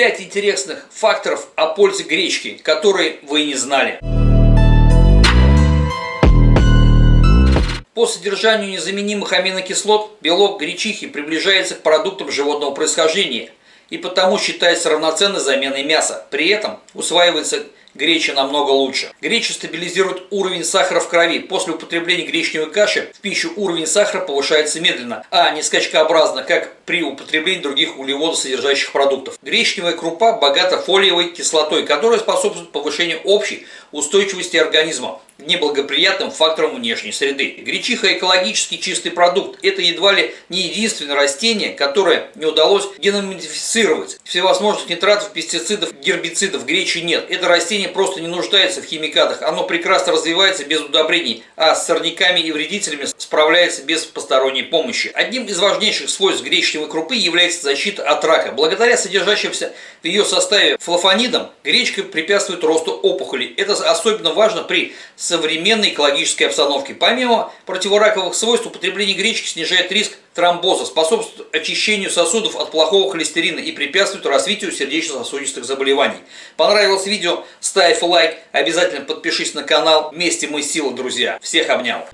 5 интересных факторов о пользе гречки, которые вы не знали. По содержанию незаменимых аминокислот белок гречихи приближается к продуктам животного происхождения и потому считается равноценной заменой мяса. При этом усваивается греча намного лучше. Греча стабилизирует уровень сахара в крови. После употребления гречневой каши в пищу уровень сахара повышается медленно, а не скачкообразно, как при употреблении других углеводосодержащих продуктов. Гречневая крупа богата фолиевой кислотой, которая способствует повышению общей устойчивости организма неблагоприятным факторам внешней среды. Гречиха – экологически чистый продукт. Это едва ли не единственное растение, которое не удалось геномодифицировать. Всевозможных нитратов, пестицидов, гербицидов гречи нет. Это растение просто не нуждается в химикатах. Оно прекрасно развивается без удобрений, а с сорняками и вредителями справляется без посторонней помощи. Одним из важнейших свойств гречневой крупы является защита от рака. Благодаря содержащимся в ее составе флавонидам гречка препятствует росту опухолей. Это особенно важно при современной экологической обстановке. Помимо противораковых свойств, употребление гречки снижает риск тромбоза, способствует очищению сосудов от плохого холестерина и препятствует развитию сердечно-сосудистых заболеваний. Понравилось видео? Ставь лайк, обязательно подпишись на канал. Вместе мы сила, друзья. Всех обнял.